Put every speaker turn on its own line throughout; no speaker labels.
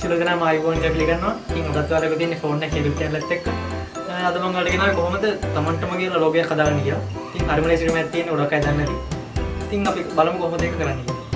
සිලදන මයිබෝන් පිළිගන්නවා ඉන් ඔටත්වාරක තියන්නේ ෆෝර්න හෙලු කියලත් එක් අද මංගලගෙන කොහොමද? තමන්ටමගේ ලෝගය කදාගන්න කිය තින් අරමල සිරම ඇතියෙන් ඔඩක් ඇදන්නද තින් අපි බලමු කොහොමද එක කරන්නේ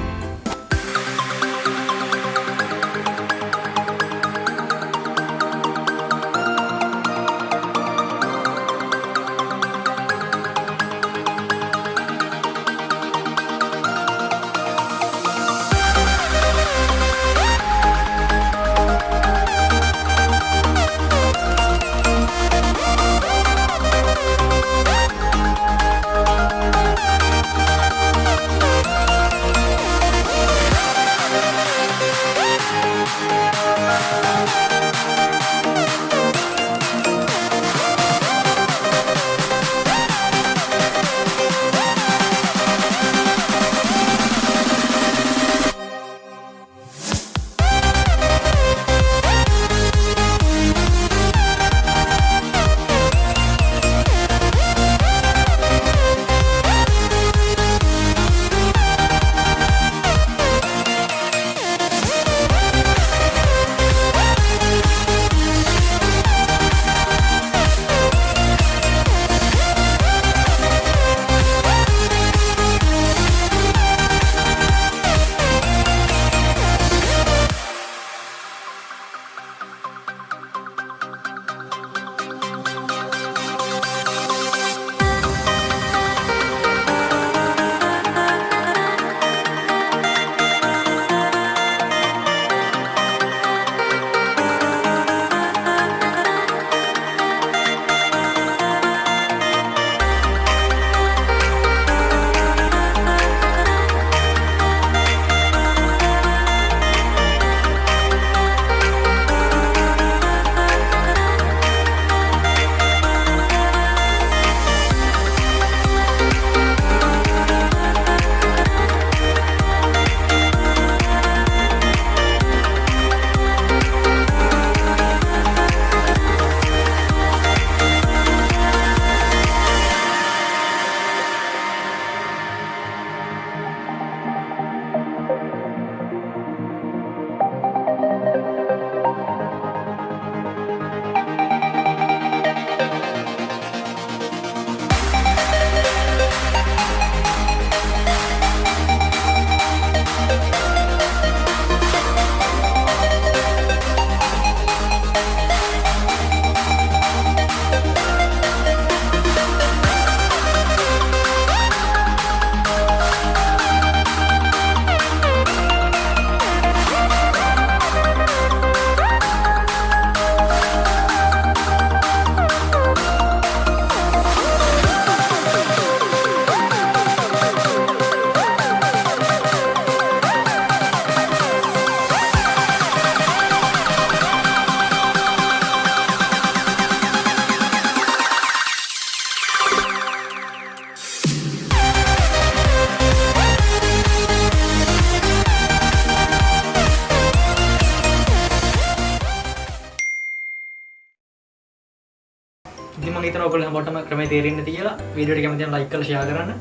ඉතින් මම හිතනවා ඔයගොල්ලෝ හැමෝටම ක්‍රමය තේරෙන්න ඇති කියලා වීඩියෝ එක කැමති නම් ලයික් කරලා ෂෙයා කරන්න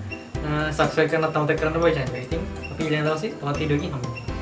සබස්ක්‍රයිබ් කරන්නත් අමතක කරන්න බෑ channel එක. ඉතින් අපි ඊළඟ දවසේ තවත් වීඩියෝ එකකින් හමු වෙනවා.